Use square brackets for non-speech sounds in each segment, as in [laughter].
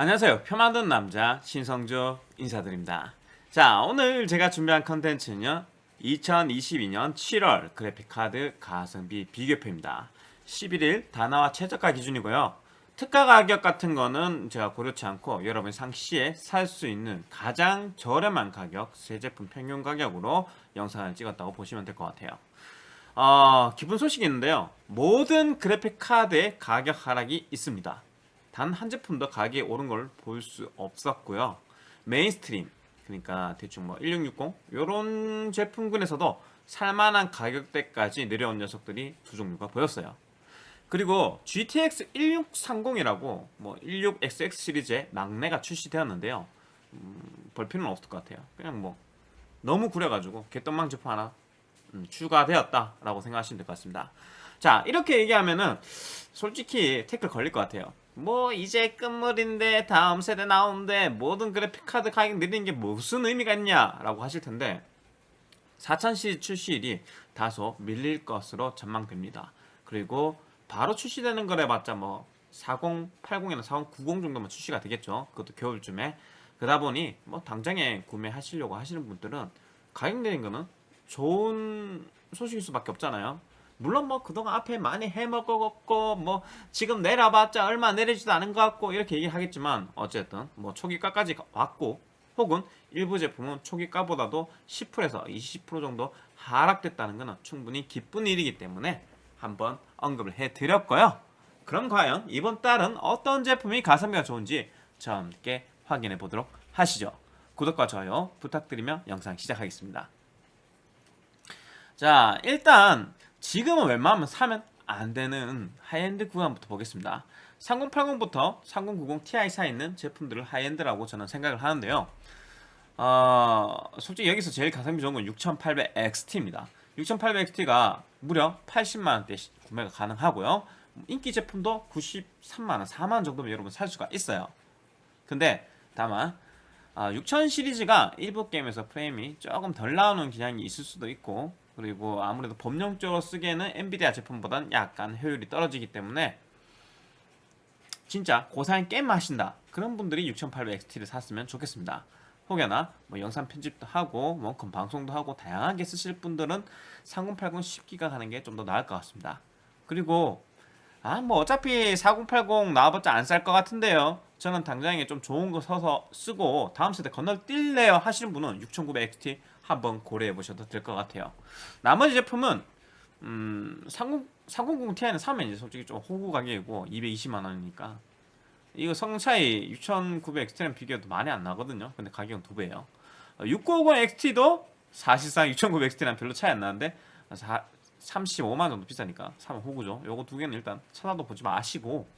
안녕하세요. 표 만든 남자 신성조 인사드립니다. 자 오늘 제가 준비한 컨텐츠는요 2022년 7월 그래픽카드 가성비 비교표입니다. 11일 다나와 최저가 기준이고요. 특가 가격 같은 거는 제가 고려치 않고 여러분이 상시에 살 수 있는 가장 저렴한 가격 새 제품 평균 가격으로 영상을 찍었다고 보시면 될 것 같아요. 어, 기쁜 소식이 있는데요. 모든 그래픽 카드의 가격 하락이 있습니다 단 한 제품도 가격이 오른 걸 볼 수 없었고요. mainstream 그러니까 대충 뭐 1660 이런 제품군에서도 살만한 가격대까지 내려온 녀석들이 두 종류가 보였어요. 그리고 GTX 1630이라고 뭐 16XX 시리즈의 막내가 출시되었는데요. 음, 볼 필요는 없을 것 같아요. 그냥 뭐 너무 구려가지고 개떡망 제품 하나 음, 추가되었다라고 생각하시면 될 것 같습니다. 자 이렇게 얘기하면은 솔직히 태클 걸릴 것 같아요. 뭐 이제 끝물인데 다음 세대 나오는데 모든 그래픽카드 가격 내리는 게 무슨 의미가 있냐? 라고 하실 텐데 4000시리즈 출시일이 다소 밀릴 것으로 전망됩니다. 그리고 바로 출시되는 거래 봤자 뭐 4080이나 4090 정도만 출시가 되겠죠. 그것도 겨울쯤에. 그러다 보니 뭐 당장에 구매하시려고 하시는 분들은 가격 내린 거는 좋은 소식일 수밖에 없잖아요 물론 뭐 그동안 앞에 많이 해먹었고 뭐 지금 내려봤자 얼마 내리지도 않은 것 같고 이렇게 얘기하겠지만 어쨌든 뭐 초기가까지 왔고 혹은 일부 제품은 초기가보다도 10%에서 20% 정도 하락됐다는 것은 충분히 기쁜 일이기 때문에 한번 언급을 해드렸고요. 그럼 과연 이번 달은 어떤 제품이 가성비가 좋은지 저와 함께 확인해 보도록 하시죠. 구독과 좋아요 부탁드리며 영상 시작하겠습니다. 자 일단 지금은 웬만하면 사면 안 되는 하이엔드 구간부터 보겠습니다. 3080부터 3090 Ti 사이 있는 제품들을 high-end라고 저는 생각을 하는데요. 어, 솔직히 여기서 제일 가성비 좋은 건 6800XT입니다. 6800XT가 무려 80만원대 구매가 가능하고요. 인기 제품도 93만원, 4만원 정도면 여러분 살 수가 있어요. 근데 다만 아, 6000 시리즈가 일부 게임에서 프레임이 조금 덜 나오는 기량이 있을 수도 있고 그리고 아무래도 법령적으로 쓰기에는 엔비디아 제품보다는 약간 효율이 떨어지기 때문에 진짜 고사양 게임 하신다. 그런 분들이 6800XT를 샀으면 좋겠습니다. 혹여나 뭐 영상 편집도 하고 원컴 방송도 하고 다양하게 쓰실 분들은 3080 10기가 가는 게 좀 더 나을 것 같습니다. 그리고 아 뭐 어차피 4080 나와봤자 안쌀것 같은데요. 저는 당장에 좀 좋은 거 서서 쓰고 다음 세대 건너뛸래요 하시는 분은 6900XT 한번 고려해 보셔도 될 것 같아요. 나머지 제품은 음, 30, 3090 Ti는 사면 이제 솔직히 좀 호구 가격이고 220만원이니까. 이거 성능 차이 6900 XT랑 비교해도 많이 안 나거든요. 근데 가격은 두 배예요. 6950 XT도 사실상 6900 XT랑 별로 차이 안 나는데 35만 정도 비싸니까 사면 호구죠. 요거 두 개는 일단 찾아도 보지 마시고.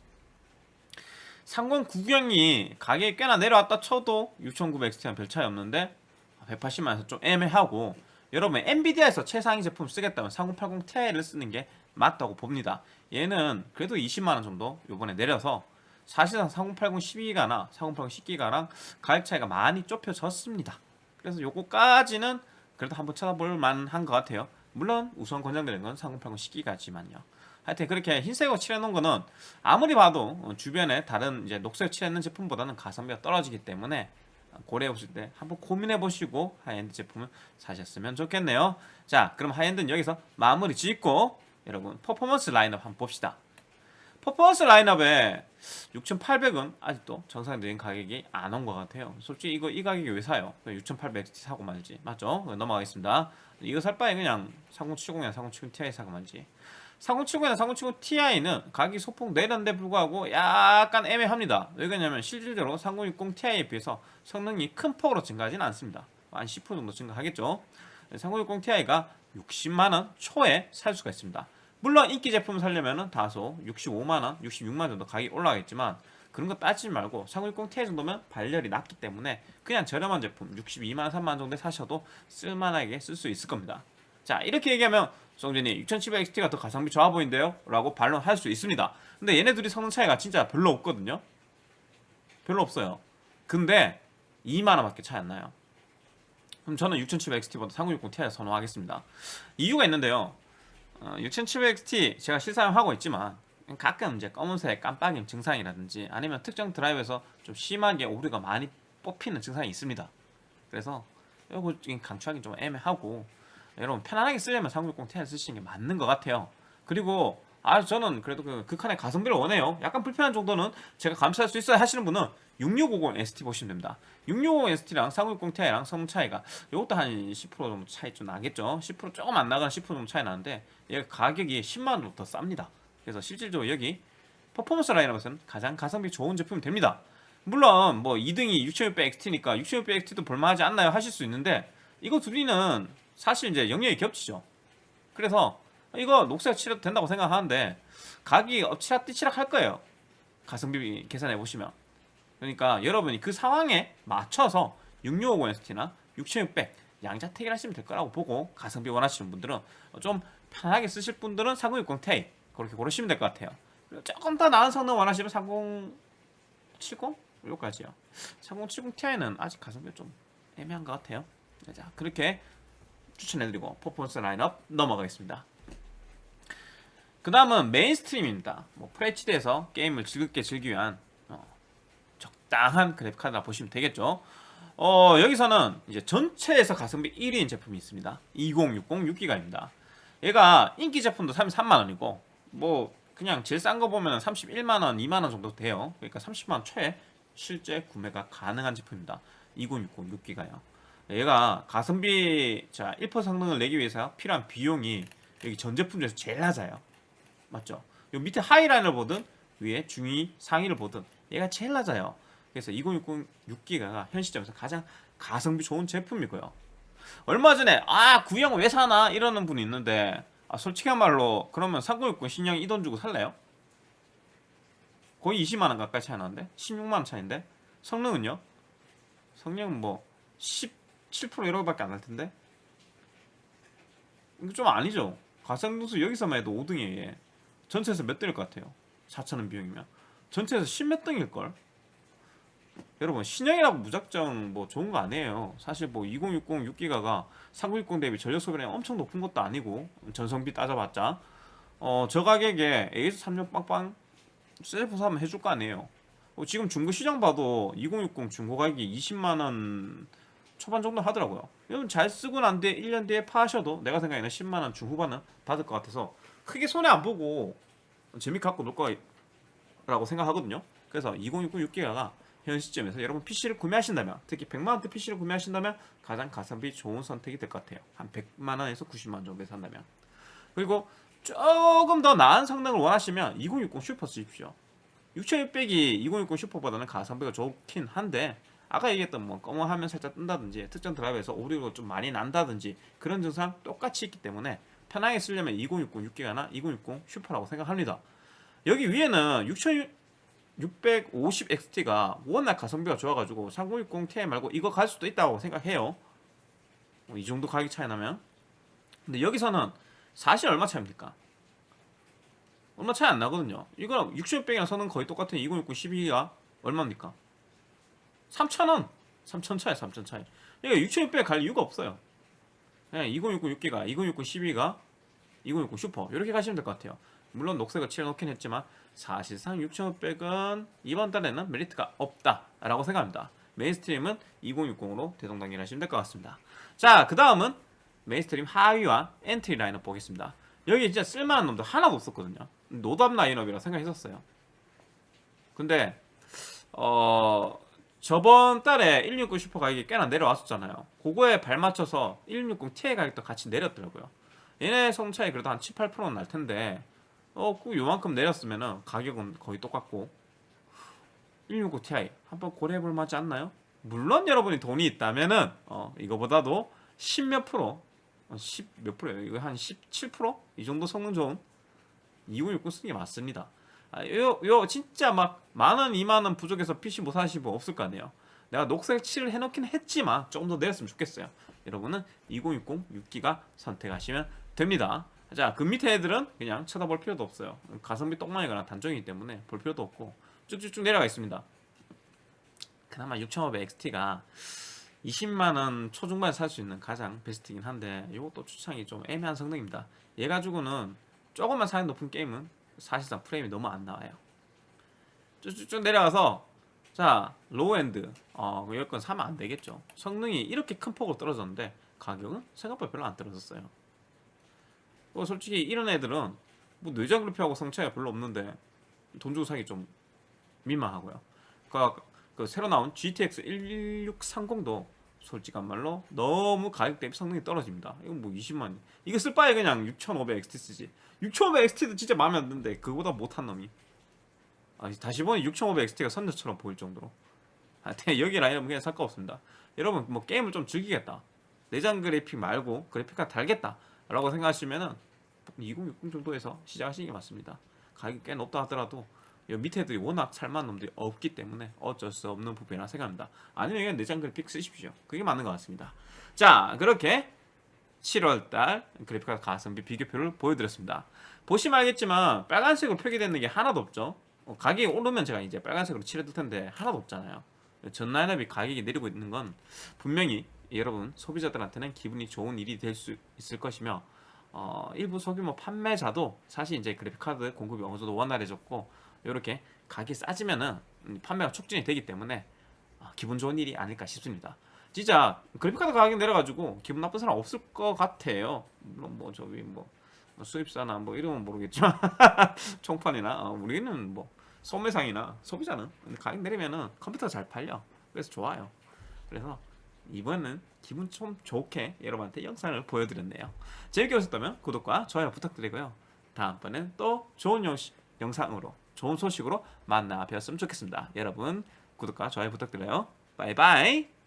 상권 구경이 가격이 꽤나 내려왔다 쳐도 6900 XT랑 별 차이 없는데 180만에서 좀 애매하고 여러분 엔비디아에서 최상위 제품 쓰겠다면 3080 Ti를 쓰는 게 맞다고 봅니다. 얘는 그래도 20만원 정도 요번에 내려서 사실상 4080 12기가나 4080 10기가랑 가격 차이가 많이 좁혀졌습니다. 그래서 요거까지는 그래도 한번 찾아볼 만한 것 같아요. 물론 우선 권장되는 건 3080 10기가지만요. 하여튼 그렇게 흰색으로 칠해놓은 거는 아무리 봐도 주변에 다른 이제 녹색 칠해놓은 제품보다는 가성비가 떨어지기 때문에 고려해 보실 때 한번 고민해 보시고 하이엔드 제품을 사셨으면 좋겠네요. 자 그럼 high-end는 여기서 마무리 짓고 여러분 퍼포먼스 라인업 한번 봅시다. 퍼포먼스 라인업에 6800은 아직도 정상적인 가격이 안 온 것 같아요. 솔직히 이거 이 가격에 왜 사요? 6800 사고 말지. 맞죠? 넘어가겠습니다. 이거 살 바에 그냥 3070이나 3070 Ti 사고 말지 3070이나 3070 Ti는 가격이 소폭 내렸는데 불구하고 약간 애매합니다. 왜 그러냐면 실질적으로 3060 Ti에 비해서 성능이 큰 폭으로 증가하지는 않습니다. 한 10% 정도 증가하겠죠. 3060 Ti가 60만원 초에 살 수가 있습니다. 물론 인기 제품 살려면 다소 65만원, 66만원 정도 가격이 올라가겠지만 그런 거 따지지 말고 3060 Ti 정도면 발열이 낮기 때문에 그냥 저렴한 제품 62만원, 3만원 정도에 사셔도 쓸만하게 쓸 수 있을 겁니다. 자 이렇게 얘기하면 성준이 6700XT가 더 가성비 좋아 보인대요? 라고 반론할 수 있습니다. 근데 얘네들이 성능 차이가 진짜 별로 없거든요? 별로 없어요. 근데 2만원밖에 차이 안 나요. 그럼 저는 6700XT보다 3060 Ti 선호하겠습니다. 이유가 있는데요. 어, 6700XT 제가 실사용하고 있지만 가끔 이제 검은색 깜빡임 증상이라든지 아니면 특정 드라이브에서 좀 심하게 오류가 많이 뽑히는 증상이 있습니다. 그래서 이거 강추하기 좀 애매하고 여러분 편안하게 쓰려면 3060 Ti 쓰시는 게 맞는 것 같아요. 그리고 아 저는 그래도 그 극한의 가성비를 원해요. 약간 불편한 정도는 제가 감수할 수 있어야 하시는 분은 6650 ST 보시면 됩니다. 6650 ST랑 3060 Ti랑 성능 차이가 이것도 한 10% 정도 차이 좀 나겠죠. 10% 조금 안 나가는 10% 정도 차이 나는데 얘 가격이 10만 원 더 쌉니다. 그래서 실질적으로 여기 퍼포먼스 라인업에서는 가장 가성비 좋은 제품이 됩니다. 물론 뭐 2등이 6600 XT니까 6600 XT도 볼만하지 않나요? 하실 수 있는데 이거 둘이는 사실 이제 영역이 겹치죠. 그래서 이거 녹색 칠해도 된다고 생각하는데 가격이 엎치락뒤치락 할 거예요. 가성비 계산해 보시면. 그러니까 여러분이 그 상황에 맞춰서 6650 ST나 6600 양자택일 하시면 될 거라고 보고 가성비 원하시는 분들은 좀 편하게 쓰실 분들은 3060 Ti 그렇게 고르시면 될 것 같아요. 조금 더 나은 성능 원하시면 3070 요까지요. 3070 Ti는 아직 가성비가 좀 애매한 것 같아요. 자 그렇게 추천해드리고 퍼포먼스 라인업 넘어가겠습니다. 그 다음은 mainstream입니다. 뭐 FHD에서 게임을 즐겁게 즐기기 위한 어, 적당한 그래픽카드라 보시면 되겠죠. 어, 여기서는 이제 전체에서 가성비 1위인 제품이 있습니다. 2060 6기가입니다. 얘가 인기 제품도 33만원이고 뭐 그냥 제일 싼 거 보면 31만원, 2만원 정도 돼요. 그러니까 30만원 최 실제 구매가 가능한 제품입니다. 2060 6기가요. 얘가 가성비 자 1% 성능을 내기 위해서 필요한 비용이 여기 전 제품 중에서 제일 낮아요. 맞죠? 요 밑에 하이라인을 보든 위에 중위 상위를 보든 얘가 제일 낮아요. 그래서 2060 6기가가 현 시점에서 가장 가성비 좋은 제품이고요. 얼마 전에 아 구형 왜 사나 이러는 분이 있는데 아, 솔직한 말로 그러면 3060 신형 이 돈 주고 살래요? 거의 20만원 가까이 차이 나는데 16만원 차인데 성능은요? 성능은 뭐 17% 이렇게밖에 안 날 텐데? 이거 좀 아니죠? 가성비수 여기서만 해도 5등이에요 얘. 전체에서 몇 등일 것 같아요? 4천원 비용이면. 전체에서 10몇 등일걸? 여러분 신형이라고 무작정 뭐 좋은 거 아니에요. 사실 뭐 2060 6기가가 3960 대비 전력 소비량이 엄청 높은 것도 아니고 전성비 따져봤자. 어 저 가격에 AS 36 빵빵 셀프 사면 해줄 거 아니에요. 어, 지금 중고 시장 봐도 2060 중고 가격이 20만원 초반 정도 하더라고요. 여러분 잘 쓰고 난 뒤에 1년 뒤에 파셔도 내가 생각에는 10만원 중후반은 받을 것 같아서 크게 손해 안 보고 재미 갖고 놀 거라고 생각하거든요. 그래서 2060 6기가가 현 시점에서 여러분 PC를 구매하신다면 특히 100만원대 PC를 구매하신다면 가장 가성비 좋은 선택이 될 것 같아요. 한 100만원에서 90만원 정도에 산다면. 그리고 조금 더 나은 성능을 원하시면 2060 슈퍼 쓰십시오. 6600이 2060 슈퍼보다는 가성비가 좋긴 한데 아까 얘기했던 뭐 검은 화면 살짝 뜬다든지 특정 드라이브에서 오류가 좀 많이 난다든지 그런 증상 똑같이 있기 때문에 편하게 쓰려면 2060 6기가나 2060 슈퍼라고 생각합니다. 여기 위에는 6650XT가 워낙 가성비가 좋아가지고 3060 Ti 말고 이거 갈 수도 있다고 생각해요. 뭐이 정도 가격 차이 나면. 근데 여기서는 사실 얼마 차입니까? 얼마 차이 안 나거든요. 이거랑 6600이랑 성능 거의 똑같은 2060 12기가 얼마입니까? 3,000원. 3,000 차이 3,000 차이. 그러니까 6600 갈 이유가 없어요. 그냥 2060 6기가 2060 12기가 2060 슈퍼. 이렇게 가시면 될 것 같아요. 물론 녹색을 칠해놓긴 했지만 사실상 6600은 이번 달에는 메리트가 없다라고 생각합니다. mainstream은 2060으로 대동단결하시면 될 것 같습니다. 자 그 다음은 mainstream 하위와 entry 라인업 보겠습니다. 여기 진짜 쓸만한 놈들 하나도 없었거든요. 노답 라인업이라 생각했었어요. 근데 어 저번 달에 1660 슈퍼 가격이 꽤나 내려왔었잖아요 그거에 발맞춰서 1660 Ti 가격도 같이 내렸더라고요 얘네 성 차이 그래도 한 7, 8%는 날 텐데 어, 그 요만큼 내렸으면은 가격은 거의 똑같고 1660 Ti 한번 고려해볼 만하지 않나요? 물론 여러분이 돈이 있다면은 어, 이거보다도 10 몇 프로 10 몇 프로예요? 이거 한 17%? 이 정도 성능 좋은 2060 쓰는 게 맞습니다 아, 요, 요 진짜 막 만원, 이만원 부족해서 PC 못 사시고 없을 거 아니에요 내가 녹색 칠을 해놓긴 했지만 조금 더 내렸으면 좋겠어요 여러분은 2060 6기가 선택하시면 됩니다 자, 그 밑에 애들은 그냥 쳐다볼 필요도 없어요. 가성비 똥망이거나 단종이기 때문에 볼 필요도 없고 쭉쭉쭉 내려가 있습니다. 그나마 6500 XT가 20만원 초중반에 살 수 있는 가장 베스트이긴 한데 이것도 추천이 좀 애매한 성능입니다. 얘 가지고는 조금만 사양 높은 게임은 사실상 프레임이 너무 안 나와요. 쭉쭉쭉 내려가서 자 low-end 어 여긴 사면 안 되겠죠. 성능이 이렇게 큰 폭으로 떨어졌는데 가격은 생각보다 별로 안 떨어졌어요. 뭐 솔직히 이런 애들은 뭐 내장 그래픽하고 성차이가 별로 없는데 돈 주고 사기 좀 민망하고요. 그, 그 새로 나온 GTX 1630도 솔직한 말로 너무 가격 대비 성능이 떨어집니다. 이건 뭐 20만 이거 쓸 바에 그냥 6500 XT 쓰지. 6500 XT도 진짜 마음에 안 드는데 그거보다 못한 놈이. 아, 다시 보니 6500 XT가 선녀처럼 보일 정도로. 아, 네, 여기 라인업은 그냥 살거 없습니다. 여러분 뭐 게임을 좀 즐기겠다. 내장 그래픽 말고 그래픽 카드 달겠다. 라고 생각하시면은 2060 정도에서 시작하시는 게 맞습니다. 가격이 꽤 높다 하더라도 이 밑에 애들이 워낙 살만한 놈들이 없기 때문에 어쩔 수 없는 부분이라 생각합니다. 아니면 그냥 내장 그래픽 쓰십시오. 그게 맞는 것 같습니다. 자, 그렇게 7월달 그래픽카드 가성비 비교표를 보여드렸습니다. 보시면 알겠지만 빨간색으로 표기되는 게 하나도 없죠. 어, 가격이 오르면 제가 이제 빨간색으로 칠해둘 텐데 하나도 없잖아요. 전 라인업이 가격이 내리고 있는 건 분명히 여러분 소비자들한테는 기분이 좋은 일이 될 수 있을 것이며 어, 일부 소규모 판매자도 사실 이제 그래픽카드 공급이 어느 정도 원활해졌고 이렇게 가격이 싸지면은 음, 판매가 촉진이 되기 때문에 아, 기분 좋은 일이 아닐까 싶습니다. 진짜 그래픽카드 가격이 내려가지고 기분 나쁜 사람 없을 것 같아요. 물론 뭐 저기 뭐, 뭐 수입사나 뭐 이름은 모르겠지만 [laughs] 총판이나 어, 우리는 뭐 소매상이나 소비자는 가격 내리면은 컴퓨터가 잘 팔려. 그래서 좋아요. 그래서 이번은 기분 좀 좋게 여러분한테 영상을 보여드렸네요. 재밌게 보셨다면 구독과 좋아요 부탁드리고요. 다음번엔 또 좋은 영, 영상으로 좋은 소식으로 만나 뵀으면 좋겠습니다. 여러분 구독과 좋아요 부탁드려요. 바이바이.